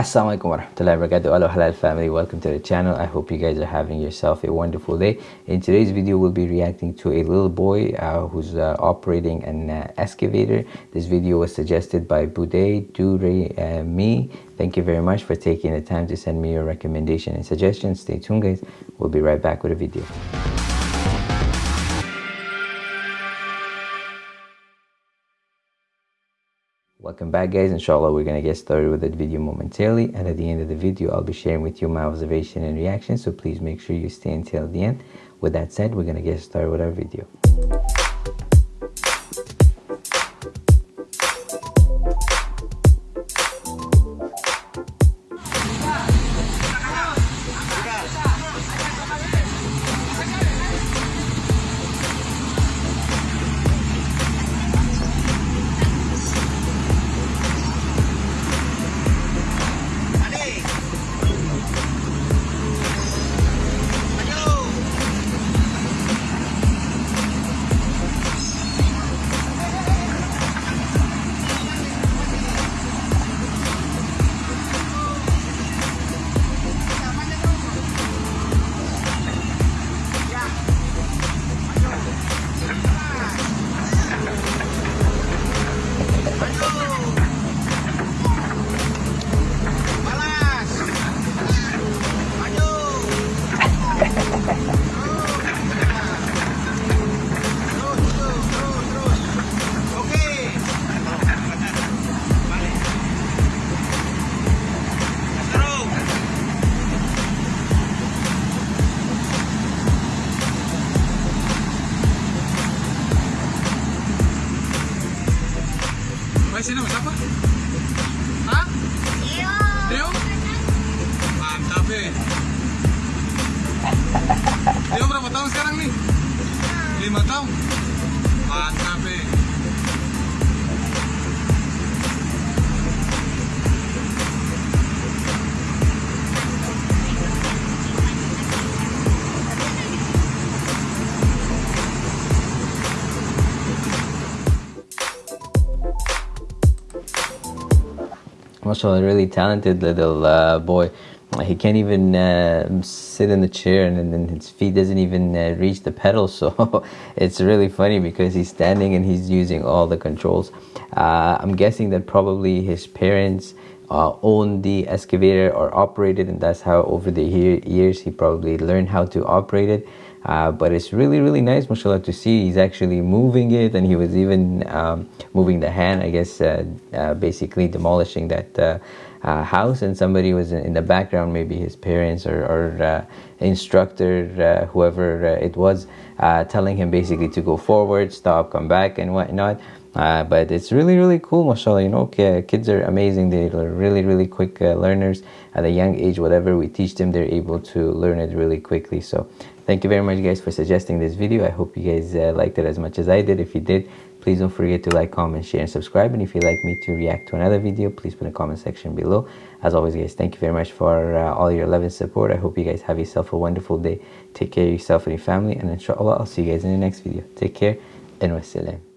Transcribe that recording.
Assalamualaikum warahmatullahi wabarakatuh hello halal family. Welcome to the channel. I hope you guys are having yourself a wonderful day. In today's video we'll be reacting to a little boy uh, who's uh, operating an uh, excavator. This video was suggested by Bude Dure uh, me. Thank you very much for taking the time to send me your recommendation and suggestions. Stay tuned guys. We'll be right back with a video Welcome back guys, inshallah we're gonna get started with the video momentarily and at the end of the video I'll be sharing with you my observation and reaction so please make sure you stay until the end. With that said, we're gonna get started with our video. sih siapa? Hah? Iya. Rio. Rio? Mantap eh. ya. Rio berapa tahun sekarang nih? Iya. Lima tahun. Mantap ya. A really talented little uh, boy. He can't even uh, sit in the chair and then his feet doesn't even uh, reach the pedal. So it's really funny because he's standing and he's using all the controls. Uh, I'm guessing that probably his parents uh, owned the excavator or operated and that's how over the years he probably learned how to operate it. Uh, but it's really really nice mashallah to see he's actually moving it and he was even um, moving the hand I guess uh, uh, basically demolishing that uh, uh, house and somebody was in the background maybe his parents or, or instructor whoever it was telling him basically to go forward stop come back and whatnot. Uh, but it's really really cool mashallah you know kids are amazing. They're really really quick uh, learners. At a young age whatever we teach them they're able to learn it really quickly. So thank you very much guys for suggesting this video. I hope you guys uh, liked it as much as i did. If you did please don't forget to like comment share and subscribe. And if you'd like me to react to another video please put the comment section below. As always guys thank you very much for uh, all your love and support. I hope you guys have yourself a wonderful day. Take care of yourself and your family. And inshallah i'll see you guys in the next video. Take care and wassalam